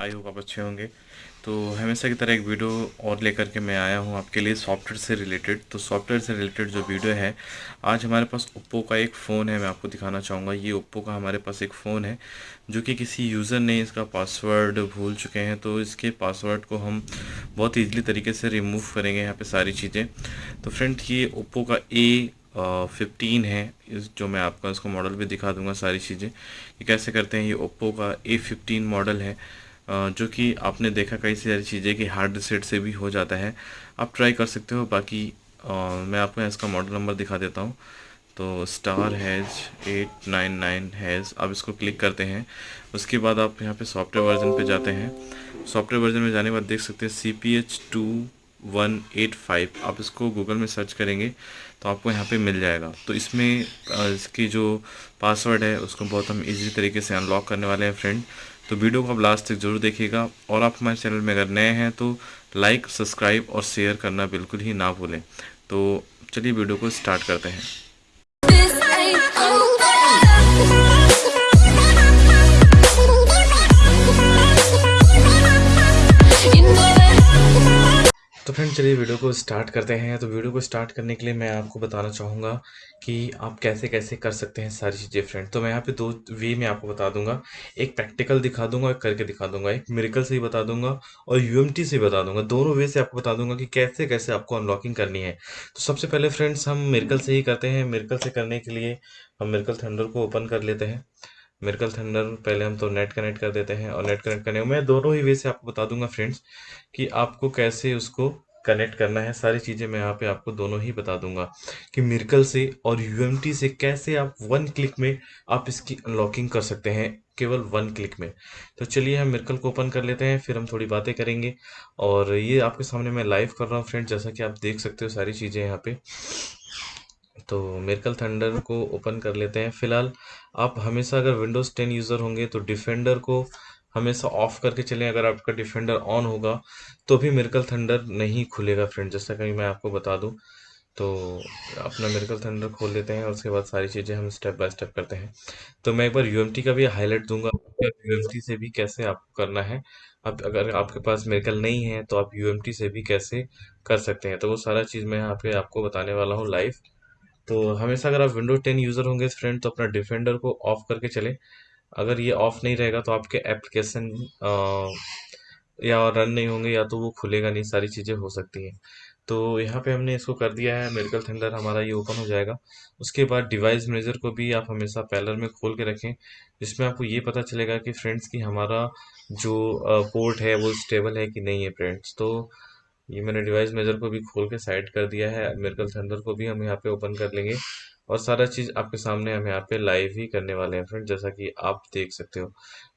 I hope आप अच्छे होंगे। तो हमेशा की तरह एक वीडियो और लेकर के मैं आया हूँ आपके लिए सॉफ्टवेयर से रिलेटेड। तो सॉफ्टवेयर से रिलेटेड जो वीडियो है, आज हमारे पास ओप्पो का एक फ़ोन है, मैं आपको दिखाना चाहूँगा। ये ओप्पो का हमारे पास एक फ़ोन है, जो कि किसी यूज़र ने इसका पासवर्ड भूल चुके हैं। तो इसके पासवर्ड को हम बहुत ईजिली तरीके से रिमूव करेंगे यहाँ पर सारी चीज़ें। तो फ्रेंड ये ओप्पो का ए फिफ्टीन है। इस जो मैं आपका इसको मॉडल भी दिखा दूँगा सारी चीज़ें ये कैसे करते हैं। ये ओप्पो का ए फिफ्टीन मॉडल है। जो कि आपने देखा कई सारी चीज़ें कि हार्ड रिसेट से भी हो जाता है। आप ट्राई कर सकते हो, बाकी मैं आपको इसका मॉडल नंबर दिखा देता हूँ। तो star hash eight nine nine hash आप इसको क्लिक करते हैं। उसके बाद आप यहाँ पे सॉफ्टवेयर वर्जन पे जाते हैं। सॉफ्टवेयर वर्जन में जाने के बाद देख सकते हैं C P H two one eight five आप इसको गूगल में सर्च करेंगे तो आपको यहाँ पे मिल जाएगा। तो इसमें इसकी जो पासवर्ड है, उसको बहुत हम इजी तरीके से अनलॉक करने वाले हैं फ्रेंड तो वीडियो को आप लास्ट तक ज़रूर देखिएगा। और आप हमारे चैनल में अगर नए हैं तो लाइक सब्सक्राइब और शेयर करना बिल्कुल ही ना भूलें। तो चलिए वीडियो को स्टार्ट करते हैं। फ्रेंड चलिए वीडियो को स्टार्ट करते हैं। तो वीडियो को स्टार्ट करने के लिए मैं आपको बताना चाहूँगा कि आप कैसे कैसे कर सकते हैं सारी चीज़ें फ्रेंड तो मैं यहाँ पे दो वे में आपको बता दूँगा। एक प्रैक्टिकल दिखा दूँगा, एक करके दिखा दूँगा। एक मेरिकल से ही बता दूँगा और यूएमटी से बता दूँगा। दोनों वे से आपको बता दूँगा कि कैसे कैसे आपको अनलॉकिंग करनी है। तो सबसे पहले फ्रेंड्स हम मेरिकल से ही करते हैं। मेरिकल से करने के लिए हम मेरिकल थंडर को ओपन कर लेते हैं। मेरिकल थंडर पहले हम तो नेट कनेक्ट कर देते हैं और नेट कनेक्ट करने मैं दोनों ही वे से आपको बता दूँगा फ्रेंड्स कि आपको कैसे उसको कनेक्ट करना है, सारी चीज़ें मैं यहाँ पे आपको दोनों ही बता दूँगा कि मिर्कल से और यूएमटी से कैसे आप वन क्लिक में आप इसकी अनलॉकिंग कर सकते हैं, केवल वन क्लिक में। तो चलिए हम मिर्कल को ओपन कर लेते हैं, फिर हम थोड़ी बातें करेंगे। और ये आपके सामने मैं लाइव कर रहा हूँ फ्रेंड जैसा कि आप देख सकते हो सारी चीज़ें यहाँ पे। तो मेरकल थंडर को ओपन कर लेते हैं। फ़िलहाल आप हमेशा अगर विंडोज़ 10 यूज़र होंगे तो डिफेंडर को हमेशा ऑफ़ करके चलें, अगर आपका डिफेंडर ऑन होगा तो भी मेरकल थंडर नहीं खुलेगा फ्रेंड जैसा कि मैं आपको बता दूँ। तो अपना मेरिकल थंडर खोल लेते हैं, उसके बाद सारी चीज़ें हम स्टेप बाय स्टेप करते हैं। तो मैं एक बार यूएमटी का भी हाईलाइट दूँगा यूएमटी से भी कैसे आपको करना है। अब अगर आपके पास मेरिकल नहीं है तो आप यूएमटी से भी कैसे कर सकते हैं। तो वो सारा चीज़ मैं यहाँ पे आपको बताने वाला हूँ लाइव तो हमेशा अगर आप विंडो टेन यूज़र होंगे फ्रेंड तो अपना डिफेंडर को ऑफ़ करके चले। अगर ये ऑफ़ नहीं रहेगा तो आपके एप्लीकेशन या रन नहीं होंगे या तो वो खुलेगा नहीं, सारी चीज़ें हो सकती हैं। तो यहाँ पे हमने इसको कर दिया है मेडिकल थंडर हमारा ये ओपन हो जाएगा। उसके बाद डिवाइस मैनेजर को भी आप हमेशा पैलर में खोल के रखें, जिसमें आपको ये पता चलेगा कि फ्रेंड्स की हमारा जो पोर्ट है वो स्टेबल है कि नहीं है फ्रेंड्स तो ये मैंने डिवाइस मेजर को भी खोल के साइड कर दिया है मेरिकल थंडर को भी हम यहाँ पे ओपन कर लेंगे। और सारा चीज़ आपके सामने हम यहाँ पे लाइव ही करने वाले हैं फ्रेंड जैसा कि आप देख सकते हो।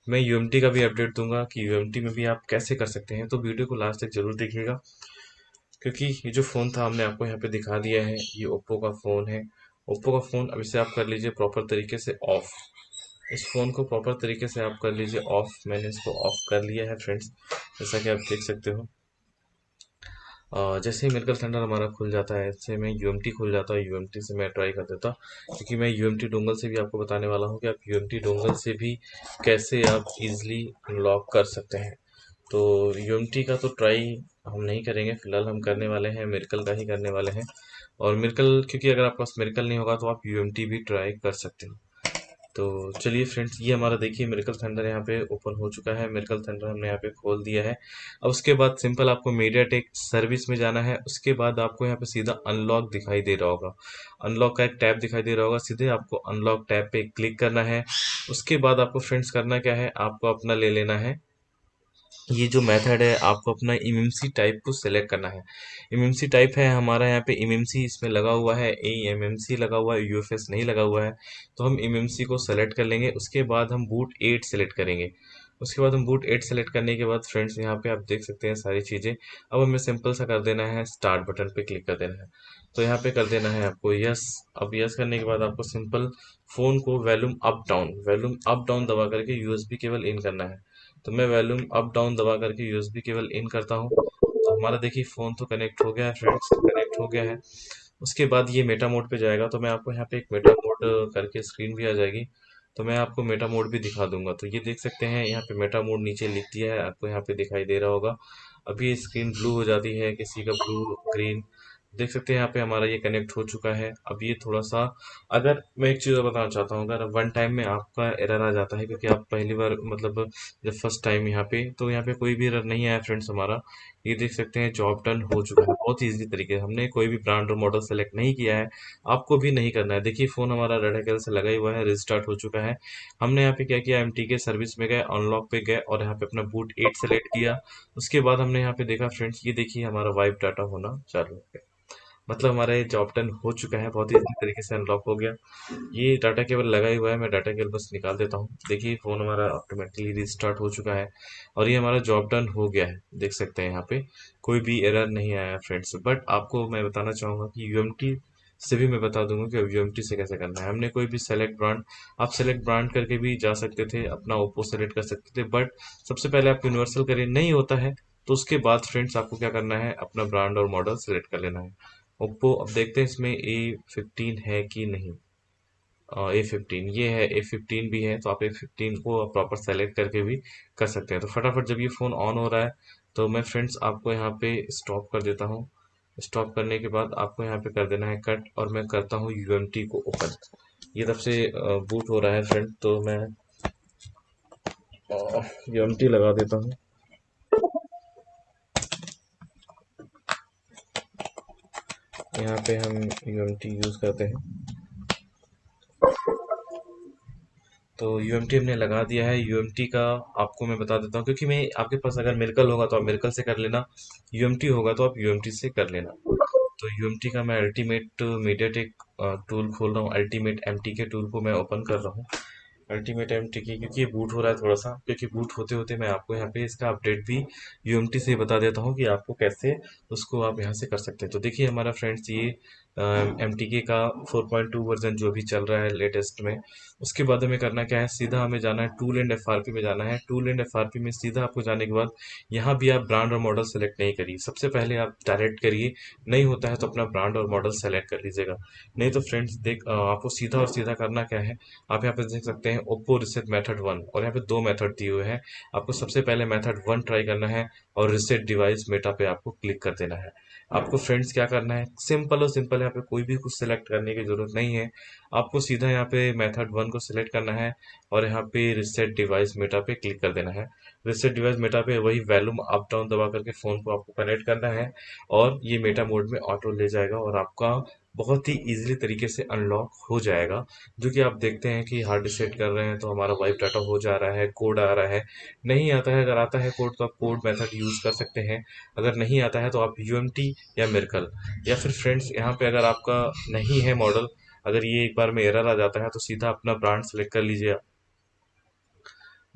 मैं यूएमटी का भी अपडेट दूँगा कि यूएमटी में भी आप कैसे कर सकते हैं तो वीडियो को लास्ट तक ज़रूर देखिएगा। क्योंकि ये जो फ़ोन था, हमने आपको यहाँ पे दिखा दिया है, ये ओप्पो का फ़ोन है। ओप्पो का फ़ोन अब इसे आप कर लीजिए प्रॉपर तरीके से ऑफ़ इस फ़ोन को प्रॉपर तरीके से आप कर लीजिए ऑफ़ मैंने इसको ऑफ़ कर लिया है फ्रेंड्स जैसा कि आप देख सकते हो। जैसे ही मेडिकल सेंटर हमारा खुल जाता है, ऐसे में यूएमटी खुल जाता है यूएमटी से मैं ट्राई कर देता, क्योंकि मैं यूएमटी डोंगल से भी आपको बताने वाला हूँ कि आप यूएमटी डोंगल से भी कैसे आप इजीली अनलॉक कर सकते हैं। तो यूएमटी का तो ट्राई हम नहीं करेंगे, फ़िलहाल हम करने वाले हैं मेरिकल का ही करने वाले हैं। और मेरिकल क्योंकि अगर आपके पास मेरिकल नहीं होगा तो आप यूएमटी भी ट्राई कर सकते हो। तो चलिए फ्रेंड्स ये हमारा देखिए मेरिकल थंडर यहाँ पे ओपन हो चुका है। मेरिकल थंडर हमने यहाँ पे खोल दिया है। अब उसके बाद सिंपल आपको मीडिया टेक सर्विस में जाना है। उसके बाद आपको यहाँ पे सीधा अनलॉक दिखाई दे रहा होगा। अनलॉक का एक टैब दिखाई दे रहा होगा। सीधे आपको अनलॉक टैब पे क्लिक करना है। उसके बाद आपको फ्रेंड्स करना क्या है? आपको अपना ले लेना है। ये जो मेथड है, आपको अपना इमएमसी टाइप को सेलेक्ट करना है। इमएमसी टाइप है, हमारा यहाँ पे इमएमसी इसमें लगा हुआ है ए एमएमसी लगा हुआ है यूएफएस नहीं लगा हुआ है। तो हम इमएमसी को सेलेक्ट कर लेंगे, उसके बाद हम बूट एट सेलेक्ट करेंगे। उसके बाद हम बूट एट सेलेक्ट करने के बाद फ्रेंड्स यहाँ पे आप देख सकते हैं सारी चीज़ें। अब हमें सिंपल सा कर देना है स्टार्ट बटन पे क्लिक कर देना है। तो यहाँ पे कर देना है आपको यस अब यस करने के बाद आपको सिंपल फ़ोन को volume up down volume up down दबा करके यूएसबी केवल इन करना है। तो मैं वॉल्यूम अप डाउन दबा करके यूएसबी केवल इन करता हूँ। तो हमारा देखिए फ़ोन तो कनेक्ट हो गया है फ्रेंड्स कनेक्ट हो गया है। उसके बाद ये मेटा मोड पे जाएगा तो मैं आपको यहाँ पे एक मेटा मोड करके स्क्रीन भी आ जाएगी। तो मैं आपको मेटा मोड भी दिखा दूँगा। तो ये देख सकते हैं, यहाँ पे मेटा मोड नीचे लिख दिया है, आपको यहाँ पे दिखाई दे रहा होगा। अभी स्क्रीन ब्लू हो जाती है, किसी का ब्लू ग्रीन देख सकते हैं यहाँ पे हमारा ये कनेक्ट हो चुका है। अब ये थोड़ा सा अगर मैं एक चीज़ और बताना चाहता हूँ, अगर वन टाइम में आपका एरर आ जाता है, क्योंकि आप पहली बार मतलब जब फ़र्स्ट टाइम यहाँ पे तो यहाँ पे कोई भी एरर नहीं आया फ्रेंड्स हमारा। ये देख सकते हैं जॉब डन हो चुका है, बहुत ईजी तरीके से। हमने कोई भी ब्रांड और मॉडल सेलेक्ट नहीं किया है, आपको भी नहीं करना है। देखिए फ़ोन हमारा रेड से लगा ही हुआ है रिस्टार्ट हो चुका है। हमने यहाँ पे क्या किया एमटी के सर्विस में गए अनलॉक पे गए और यहाँ पे अपना बूट एट सेलेक्ट किया। उसके बाद हमने यहाँ पे देखा फ्रेंड्स ये देखिए हमारा वाइप डाटा होना चालू हो गया। मतलब हमारा ये जॉब टन हो चुका है, बहुत ही इजी तरीके से अनलॉक हो गया। ये डाटा केबल लगा ही हुआ है, मैं डाटा केबल बस निकाल देता हूँ। देखिए फ़ोन हमारा ऑटोमेटिकली रिस्टार्ट हो चुका है और ये हमारा जॉब डन हो गया है, देख सकते हैं यहाँ पे। कोई भी एरर नहीं आया फ्रेंड्स बट आपको मैं बताना चाहूँगा कि यू से भी मैं बता दूँगा कि यूएमटी से कैसे करना है। हमने कोई भी सेलेक्ट ब्रांड आप सेलेक्ट ब्रांड करके भी जा सकते थे, अपना ओप्पो सेलेक्ट कर सकते थे। बट सबसे पहले आप यूनिवर्सल करें नहीं होता है तो उसके बाद फ्रेंड्स आपको क्या करना है? अपना ब्रांड और मॉडल सेलेक्ट कर लेना है। ओप्पो, अब देखते हैं इसमें ए फिफ्टीन है कि नहीं। ए फिफ्टीन ये है ए फिफ्टीन भी है तो आप ए फिफ्टीन को प्रॉपर सेलेक्ट करके भी कर सकते हैं। तो फटाफट जब ये फ़ोन ऑन हो रहा है तो मैं फ्रेंड्स आपको यहाँ पे स्टॉप कर देता हूँ। स्टॉप करने के बाद आपको यहाँ पे कर देना है कट और मैं करता हूँ यूएमटी को ओपन ये तब से बूट हो रहा है फ्रेंड तो मैं यू लगा देता हूँ। यहाँ पे हम यू यूज़ करते हैं। तो यू हमने लगा दिया है। यूएमटी का आपको मैं बता देता हूँ, क्योंकि मैं, आपके पास अगर मिरकल होगा तो आप मिरकल से कर लेना। यू होगा तो आप यूएमटी से कर लेना। तो यूएमटी का मैं अल्टीमेट मीडिया टेक टूल खोल रहा हूँ। अल्टीमेट एम के टूल को मैं ओपन कर रहा हूँ। अल्टीमेट एम टी क्योंकि ये बूट हो रहा है थोड़ा सा क्योंकि बूट होते होते मैं आपको यहाँ पे इसका अपडेट भी यूएमटी से बता देता हूँ कि आपको कैसे उसको आप यहाँ से कर सकते हैं। तो देखिए हमारा फ्रेंड्स ये एम टी के का 4.2 वर्जन जो भी चल रहा है लेटेस्ट में, उसके बाद हमें करना क्या है? सीधा हमें जाना है टूल एंड एफ़ में जाना है। टूल एंड एफ़ में सीधा आपको जाने के बाद यहाँ भी आप ब्रांड और मॉडल सेलेक्ट नहीं करिए। सबसे पहले आप डायरेक्ट करिए। नहीं होता है तो अपना ब्रांड और मॉडल सेलेक्ट कर लीजिएगा। नहीं तो फ्रेंड्स देख आपको सीधा और सीधा करना क्या है? आप यहाँ पे देख सकते हैं ओप्पो रिसेट मेथड वन और यहाँ पे दो मेथड दिए हुए हैं। आपको सबसे पहले मेथड वन ट्राई करना है। और रिसेट डिवाइस मेटा पे आपको क्लिक कर देना है। आपको फ्रेंड्स क्या करना है? सिंपल और सिंपल यहाँ पे कोई भी कुछ सिलेक्ट करने की ज़रूरत नहीं है। आपको सीधा यहाँ पे मेथड वन को सिलेक्ट करना है और यहाँ पे रिसेट डिवाइस मेटा पे क्लिक कर देना है। रिसेट डिवाइस मेटा पे वही वैल्यूम अप डाउन दबा करके फ़ोन को आपको कनेक्ट करना है और ये मेटा मोड में ऑटो ले जाएगा और आपका बहुत ही इजीली तरीके से अनलॉक हो जाएगा, जो कि आप देखते हैं कि हार्ड डिसेट कर रहे हैं तो हमारा वाइप डाटा हो जा रहा है कोड आ रहा है। नहीं आता है, अगर आता है कोड तो आप कोड मेथड यूज़ कर सकते हैं। अगर नहीं आता है तो आप यूएमटी या मेरकल या फिर फ्रेंड्स यहाँ पे अगर आपका नहीं है मॉडल अगर ये एक बार में एरर आ जाता है तो सीधा अपना ब्रांड सेलेक्ट कर लीजिए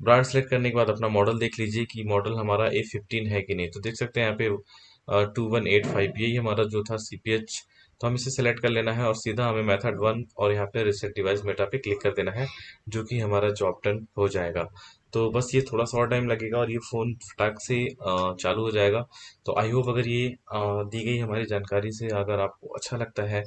ब्रांड सेलेक्ट करने के बाद अपना मॉडल देख लीजिए कि मॉडल हमारा ए फिफ्टीन है कि नहीं। तो देख सकते हैं यहाँ पे टू वन एट फाइव यही हमारा जो था सी पी एच तो हम इसे सेलेक्ट कर लेना है और सीधा हमें मेथड वन और यहाँ पे रिसेट डिवाइस मेटा पे क्लिक कर देना है, जो कि हमारा जॉब टर्न हो जाएगा। तो बस ये थोड़ा सा और टाइम लगेगा और ये फ़ोन फटाक से चालू हो जाएगा। तो आई होप अगर ये दी गई हमारी जानकारी से अगर आपको अच्छा लगता है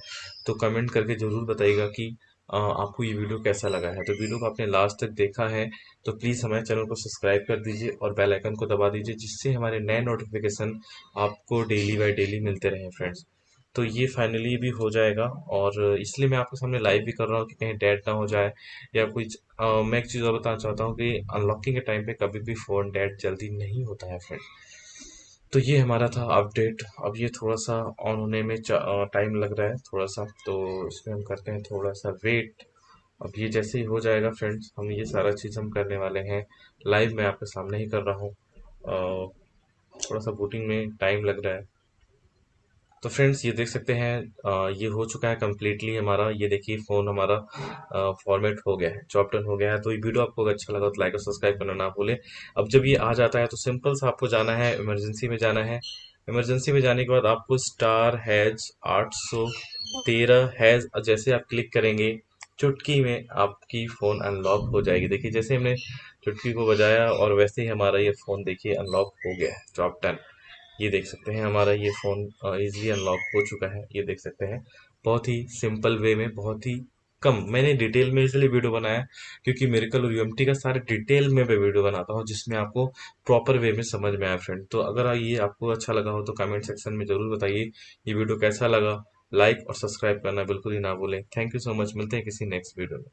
तो कमेंट करके ज़रूर बताइएगा कि आपको ये वीडियो कैसा लगा है। तो वीडियो को आपने लास्ट तक देखा है तो प्लीज़ हमारे चैनल को सब्सक्राइब कर दीजिए और बेल आइकन को दबा दीजिए, जिससे हमारे नए नोटिफिकेशन आपको डेली बाय डेली मिलते रहें फ्रेंड्स तो ये फाइनली भी हो जाएगा और इसलिए मैं आपके सामने लाइव भी कर रहा हूँ कि कहीं डेड ना हो जाए या कुछ मैं एक चीज़ और बताना चाहता हूँ कि अनलॉकिंग के टाइम पे कभी भी फ़ोन डेड जल्दी नहीं होता है फ्रेंड तो ये हमारा था अपडेट अब ये थोड़ा सा ऑन होने में टाइम लग रहा है थोड़ा सा तो इसमें हम करते हैं थोड़ा सा वेट अब ये जैसे ही हो जाएगा फ्रेंड्स हम ये सारा चीज़ हम करने वाले हैं। लाइव मैं आपके सामने ही कर रहा हूँ। थोड़ा सा बूटिंग में टाइम लग रहा है। तो फ्रेंड्स ये देख सकते हैं आ, ये हो चुका है कम्प्लीटली हमारा ये देखिए फ़ोन हमारा फॉर्मेट हो गया है चॉप्टन हो गया है। तो ये वीडियो आपको अच्छा लगा तो लाइक और सब्सक्राइब करना ना भूलें। अब जब ये आ जाता है तो सिंपल सा आपको जाना है इमरजेंसी में जाना है। इमरजेंसी में जाने के बाद आपको स्टार हैज़ आठ सौ तेरह हैज़ जैसे आप क्लिक करेंगे चुटकी में आपकी फ़ोन अनलॉक हो जाएगी। देखिए जैसे हमने चुटकी को बजाया और वैसे ही हमारा ये फ़ोन देखिए अनलॉक हो गया है टॉप टेन ये देख सकते हैं, हमारा ये फ़ोन इजीली अनलॉक हो चुका है, ये देख सकते हैं। बहुत ही सिंपल वे में, बहुत ही कम, मैंने डिटेल में इसलिए वीडियो बनाया क्योंकि मेरिकल और यूएमटी का सारे डिटेल में मैं वीडियो बनाता हूँ, जिसमें आपको प्रॉपर वे में समझ में आए फ्रेंड तो अगर ये आपको अच्छा लगा हो तो कमेंट सेक्शन में ज़रूर बताइए ये वीडियो कैसा लगा। लाइक और सब्सक्राइब करना बिल्कुल ही ना भूलें। थैंक यू सो मच मिलते हैं किसी नेक्स्ट वीडियो में।